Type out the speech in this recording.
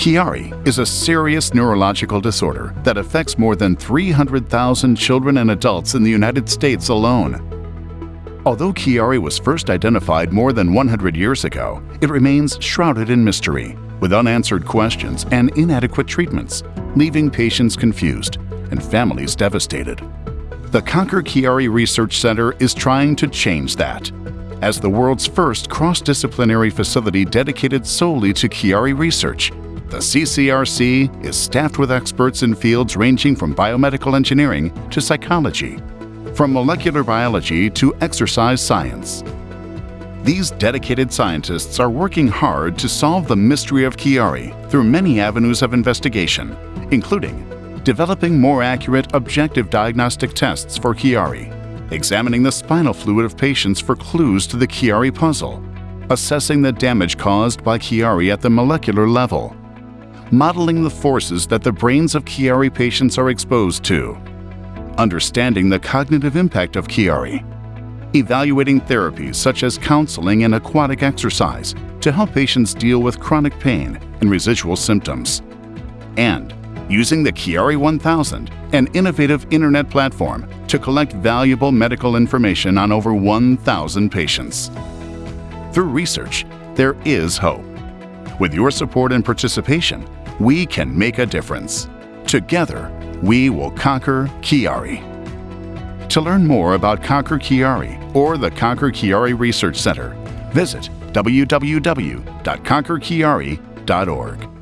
Chiari is a serious neurological disorder that affects more than 300,000 children and adults in the United States alone. Although Chiari was first identified more than 100 years ago, it remains shrouded in mystery, with unanswered questions and inadequate treatments, leaving patients confused and families devastated. The Conquer Chiari Research Center is trying to change that. As the world's first cross-disciplinary facility dedicated solely to Chiari research, the CCRC is staffed with experts in fields ranging from biomedical engineering to psychology, from molecular biology to exercise science. These dedicated scientists are working hard to solve the mystery of Chiari through many avenues of investigation, including developing more accurate objective diagnostic tests for Chiari, examining the spinal fluid of patients for clues to the Chiari puzzle, assessing the damage caused by Chiari at the molecular level, modeling the forces that the brains of Chiari patients are exposed to, understanding the cognitive impact of Chiari, evaluating therapies such as counseling and aquatic exercise to help patients deal with chronic pain and residual symptoms, and using the Chiari 1000, an innovative internet platform to collect valuable medical information on over 1,000 patients. Through research, there is hope. With your support and participation, we can make a difference. Together, we will conquer Chiari. To learn more about Conquer Chiari or the Conquer Chiari Research Center, visit www.conquerchiari.org.